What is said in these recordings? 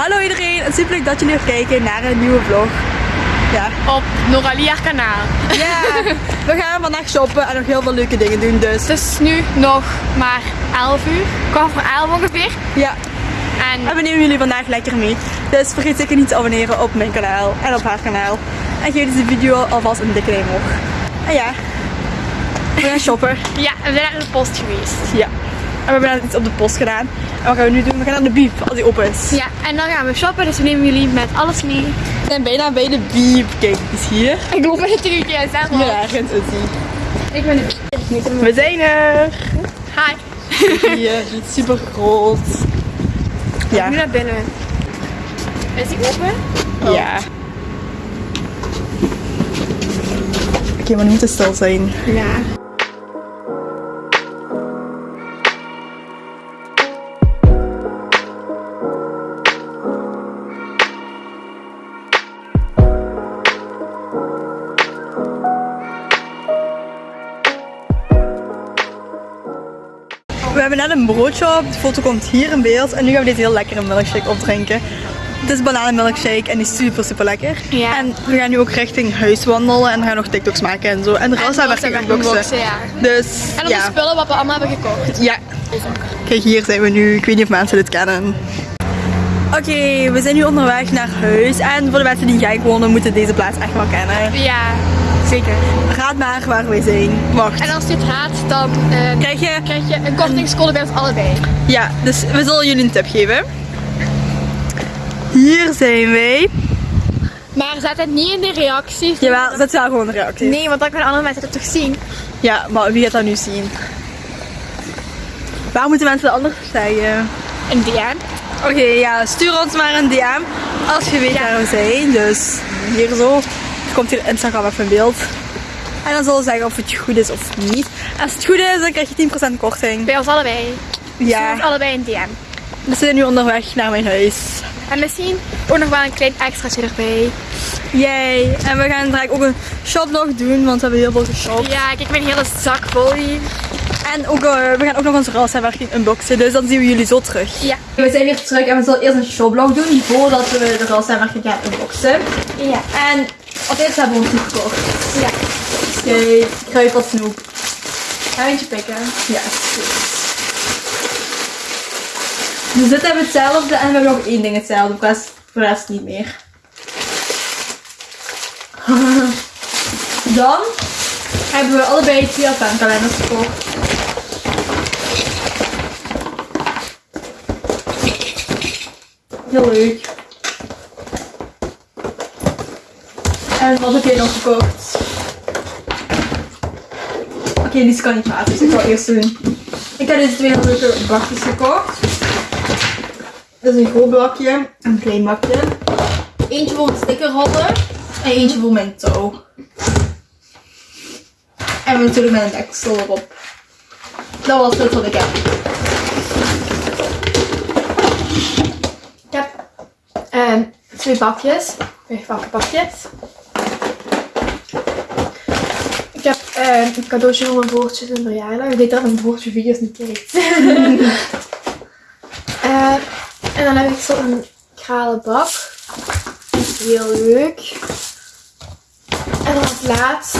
Hallo iedereen en super leuk dat jullie weer kijken naar een nieuwe vlog. Ja. Op Noralia kanaal. Ja, we gaan vandaag shoppen en nog heel veel leuke dingen doen dus. Het is nu nog maar 11 uur. Kwart voor 11 ongeveer. Ja, En en we nemen jullie vandaag lekker mee. Dus vergeet zeker niet te abonneren op mijn kanaal en op haar kanaal. En geef deze video alvast een dikke duim omhoog. En ja, we gaan shoppen. ja, we zijn naar de post geweest. Ja. En we hebben net iets op de post gedaan. En wat gaan we nu doen? We gaan naar de biep als die open is. Ja, en dan gaan we shoppen. Dus we nemen jullie met alles mee. We zijn bijna bij de biep. Kijk, die is hier. Ik loop met het trucje en zeg maar. ergens is die. Ik ben de We zijn er. Hi. Hier, is super groot. Ja. Nu naar binnen. Is die open? Ja. Oké, maar nu moet het stil zijn. Ja. Net een broodje op, de foto komt hier in beeld en nu gaan we deze heel lekkere milkshake opdrinken. Het is bananenmilkshake en die is super super lekker. Ja. En we gaan nu ook richting huis wandelen en we gaan nog TikToks maken en zo. En de Rasa werking Rasa unboxen. unboxen, ja. Dus En op ja. de spullen wat we allemaal hebben gekocht. Ja. Kijk, hier zijn we nu. Ik weet niet of mensen dit kennen. Oké, we zijn nu onderweg naar huis. En voor de mensen die in Genk wonen, moeten deze plaats echt wel kennen. Ja, zeker. Raad maar waar wij zijn. Wacht. En als je het dan eh, Krijg je? krijg je een kortingscode bij ons allebei. Ja, dus we zullen jullie een tip geven. Hier zijn wij. Maar zet het niet in de reacties. Jawel, zet wel gewoon een reactie. Nee, want dan kunnen andere mensen het toch zien. Ja, maar wie gaat dat nu zien? Waar moeten mensen anders zeggen? Een DM. Oké, ja, stuur ons maar een DM als je weet waar we zijn. Dus hier zo. Komt hier Instagram even in beeld. En dan zullen we zeggen of het goed is of niet. Als het goed is, dan krijg je 10% korting. Bij ons allebei. Ja, allebei een DM. we zijn nu onderweg naar mijn huis. En misschien ook nog wel een klein extraatje erbij. Yay! En we gaan direct ook een shoplog doen, want we hebben heel veel geshopt. Ja, kijk mijn hele zak vol hier. En ook, eh, we gaan ook nog onze rassenwerking unboxen, dus dan zien we jullie zo terug. Ja. We zijn weer terug en we zullen eerst een shoplog doen voordat we de rassenwerking gaan unboxen. Ja. En als eerste hebben we ons snoep gekocht. Ja. Kijk, kruipel snoep. Ga eentje pikken. Ja. Dus dit hebben we hetzelfde en we hebben nog één ding hetzelfde, voor de rest, voor de rest niet meer. Dan hebben we allebei twee adventkalenders gekocht. Heel leuk. En wat heb jij nog gekocht? Oké, die kan niet praten, dus ik zal eerst doen. Ik heb deze twee leuke bakjes gekocht. Dit is een groot bakje en een klein bakje. Eentje voor een stickerholder en eentje voor mijn touw. En natuurlijk met een deksel erop. Dat was het wat ik heb. Ik heb ehm, twee bakjes. Wegpakken bakjes. Ik heb ehm, een cadeautje voor mijn broertje zijn verjaardag. Ik weet dat mijn broertje video's niet kijkt. Eh, en dan heb ik zo een kralen bak. Dat is heel leuk. En dan als laatst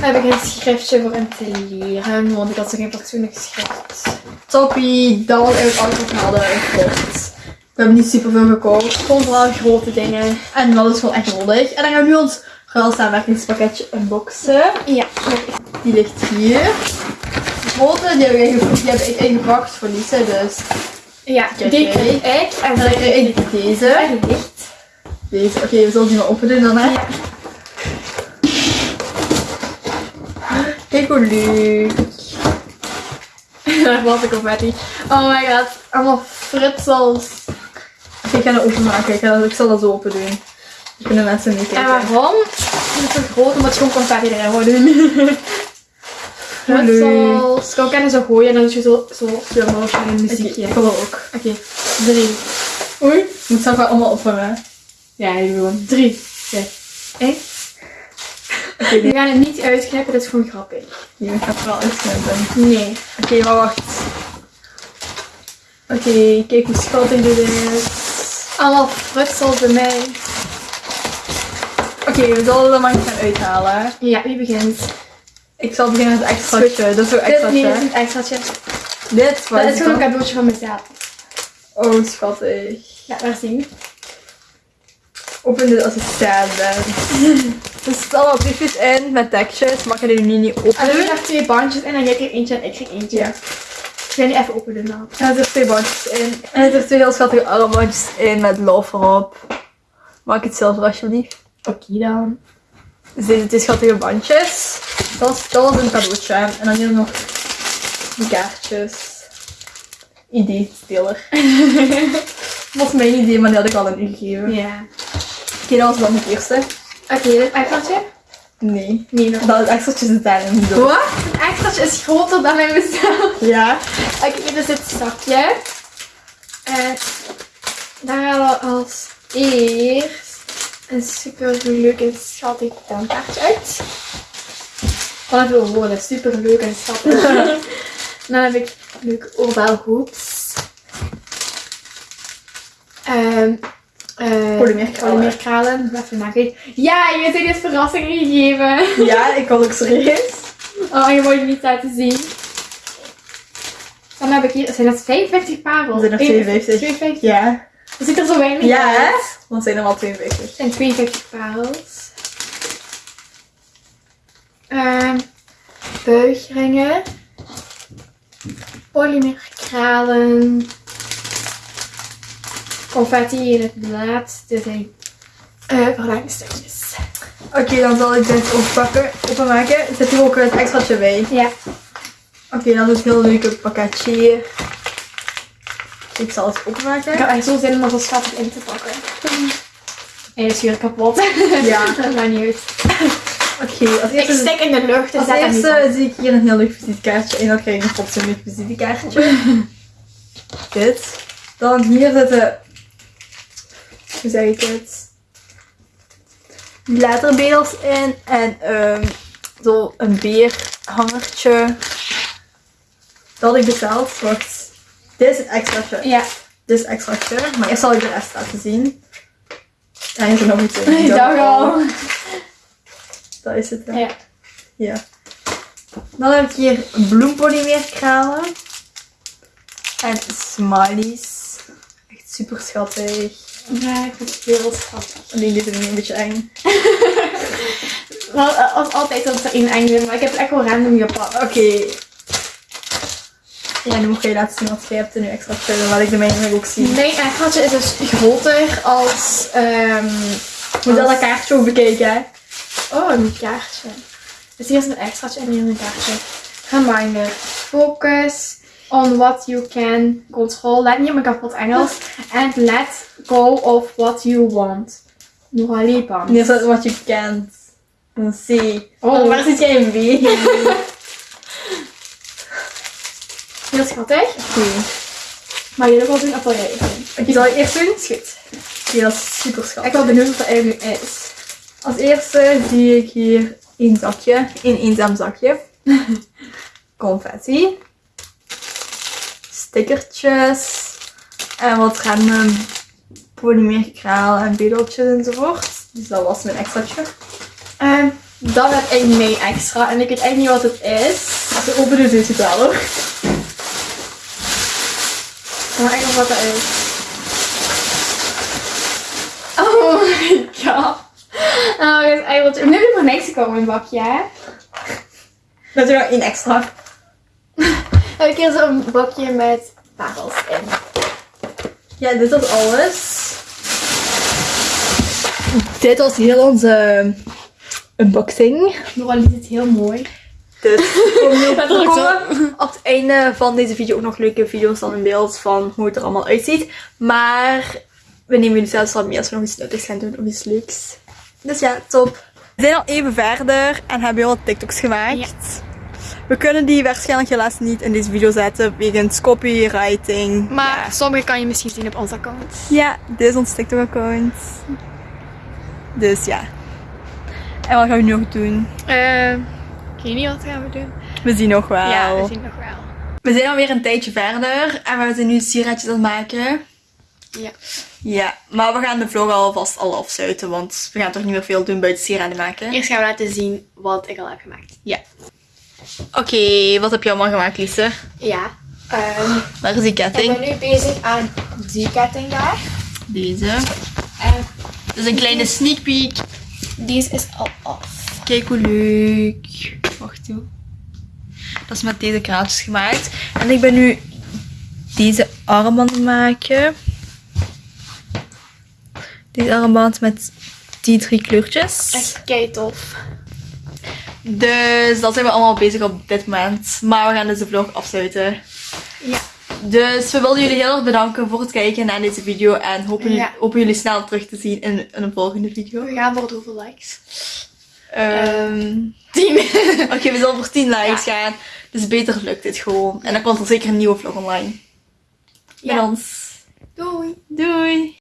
heb ik een schriftje voor hem te leren. Want ik had zo geen fatsoenlijk schrift. Toppie, dat was eigenlijk alles wat we hadden gekocht. We hebben niet super veel gekocht, gewoon vooral grote dingen. En dat is gewoon echt nodig. En dan gaan we nu ons ruilsamenwerkingspakketje unboxen. Ja. Die ligt hier. De grote, die heb ik, die ingepakt voor Lisa, dus Ja, die kreeg ik. En En dan krijg ik deze. Licht. Deze. Oké, we zullen die maar open doen dan, hè? Ja. Kijk hoe leuk. Daar was ik op Betty. Oh my god. Allemaal fritsels. Oké, ik ga dat openmaken. Ik, ga dat, ik zal dat zo open doen. Dan kunnen mensen En meekijken. waarom? Het is zo groot omdat je gewoon confetti erin moet doen. Hoe leuk. Pretzels. Kan kunnen zo gooien en dan doe je zo, zo slow motion een muziekje. Dat ook. Oké, drie. Oei. Ik moet wel allemaal opvangen. Ja, ik gewoon drie. Twee. Één. Oké, We gaan het niet uitknippen, dat is gewoon grappig. nee, ik ga het wel uitknippen. Nee. Oké, maar wacht. Oké, kijk hoe schattig dit is. Allemaal frutsels bij mij. Oké, we zullen er maar eens gaan uithalen. Ja, wie begint? Ik zal beginnen met het extraatje. Dat is Dit, extra. nee, dit is niet extraatje. Dit, wat Dat is gewoon een dan? cadeautje van mezelf. Oh, schattig. Ja, waar zien we? Open dit als ik sad ben. Er zitten allemaal briefjes in met tekstjes, maar ik kan die nu niet En dan openen. heb je nog twee bandjes en dan jij krijgt eentje en ik krijg eentje. Ja. Ik ga die even openen dan. En er zitten twee bandjes in. En er zitten twee heel schattige armbandjes in met love erop. Maak het zelf alsjeblieft. Oké dan. Dus deze twee schattige bandjes. Dat was, dat was een cadeautje. En dan hier nog die kaartjes. Idee-speler. Dat was mijn idee, maar die had ik al aan u gegeven. Ja. Oké, dat was dan het eerste. Oké, dit extraatje? Nee. Nee, nog. Dat het extraatje zit daarin. niet door. Wat? Het extraatje is groter dan bij mezelf. Ja. Oké, dit is het zakje. En daar halen we als eerst een super leuk en schattig taartje uit. Wat een veel woorden, super leuk en schattig. dan heb ik eh, Polymeerkralen. polymeerkralen. Even nakijken. Ja, je hebt dit verrassing gegeven. Ja, ik was ook serieus. Oh, je moet het niet laten zien. Dan heb ik hier, zijn dat 55 parels? Zijn er 52. 52. Ja. Er zit er zo weinig Ja, hè? uit. Dan zijn er maar 52. Het zijn 52 parels. Ehm buigringen. Polymerkralen. Confetti in het blad. Dit zijn eh verlangstukjes. Oké, dan zal ik dit oppakken, openmaken. Zit hier ook het extraatje bij. Ja. Oké, dan is het heel leuke pakketje hier. Ik zal het openmaken. Ik heb echt zo zin om er zo schattig in te pakken. En is weer kapot. Ja. dat maakt niet uit. Oké, als Ik eerste, stek in de lucht als eerste zie ik hier een heel leuk visitekaartje. En dan krijg ik een fatsoenlijk visitekaartje. dit. Dan hier zitten... Hoe zeg ik het? Letterbedels in. En ehm zo een beerhangertje. Dat had ik besteld. Wacht. Dit is het extraatje. Ja, Dit is het extraatje. Maar eerst zal ik de rest laten zien. Hier is er nog iets in. dag al. Dat is het. hè. Ja. Ja. Dan heb ik hier bloempolymeerkralen. En smileys. Echt super schattig. Ja, ik vind het heel schattig. Alleen dit is een beetje eng. Wel, eh, als altijd dat er één eng maar ik heb het echt wel random gepakt. Oké. Ja, nu moet je laten zien wat jij hebt er nu extra verder, wat ik de mijne ook zie. Mijn extraatje is dus groter als... ehm Moet dat dat kaartje ook bekijken, hè? Oh, een kaartje. Dus hier is een extraatje en hier een kaartje. Reminder. Focus on what you can control. Let niet op mijn kapot Engels. And let go of what you want. Nog lipan. Hier staat wat je kent. Een C. Oh. Oh, waar zit jij in B? Oké. Heel schattig. Maar je ook wel doen of wil jij doen? Oké, zal ik eerst doen? Is goed. Dat is super Ik schattig. ben wel benieuwd wat er eigenlijk is. Als eerste zie ik hier één zakje. Een eenzaam zakje. Confetti. Stickertjes. En wat random polymeerkralen en bedeltjes enzovoort. Dus dat was mijn extraatje. Ehm, dan heb ik mee extra. En ik weet echt niet wat het is. Als je opent, dus het wel hoor. Nog wat er is. Oh my god. Oh, dit is eigenlijk... Nu heb je maar niks gekomen in het bakje, hè? Dat is er nog één extra. Heb ik hier zo'n bakje met parels in. Ja, dit was alles. Dit was heel onze unboxing. Noral is het heel mooi. Dus zo. komen op het einde van deze video ook nog leuke video's dan in beeld van hoe het er allemaal uitziet. Maar we nemen jullie zelfs al mee als we nog iets nuttigs gaan doen of iets leuks. Dus ja, top. We zijn al even verder en hebben heel wat TikToks gemaakt. Ja. We kunnen die waarschijnlijk helaas niet in deze video zetten wegens copywriting. Maar sommige kan je misschien zien op ons account. Ja, dit is ons TikTok-account. Dus ja. En wat gaan we nu nog doen? Eh, weet niet wat gaan we doen. We zien nog wel. Ja, we zien nog wel. We zijn alweer een tijdje verder en we zijn nu sieraadjes aan het maken. Ja. Ja, maar we gaan de vlog alvast al afsluiten, want we gaan toch niet meer veel doen buiten sieraden maken. Eerst gaan we laten zien wat ik al heb gemaakt. Ja. Oké, wat heb je allemaal gemaakt, Lise? Ja. ehm, Waar is die ik ketting? ben nu bezig aan die ketting daar. Deze. En Dus een kleine sneak peek. deze is al af. Kijk hoe leuk. Wacht toe. Dat is met deze kraaltjes gemaakt. En ik ben nu deze armbanden maken. Deze armband met die drie kleurtjes. Echt kei tof. Dus dat zijn we allemaal bezig op dit moment. Maar we gaan dus de vlog afsluiten. Ja. Dus we willen jullie heel erg bedanken voor het kijken naar deze video. En hopen, Ja. hopen jullie snel terug te zien in, in een volgende video. We gaan voor het hoeveel likes? Ehm, 10. Oké, we zullen voor 10 likes Ja. gaan. Dus beter lukt dit gewoon. En dan komt er zeker een nieuwe vlog online. Met Ja. ons. Doei. Doei!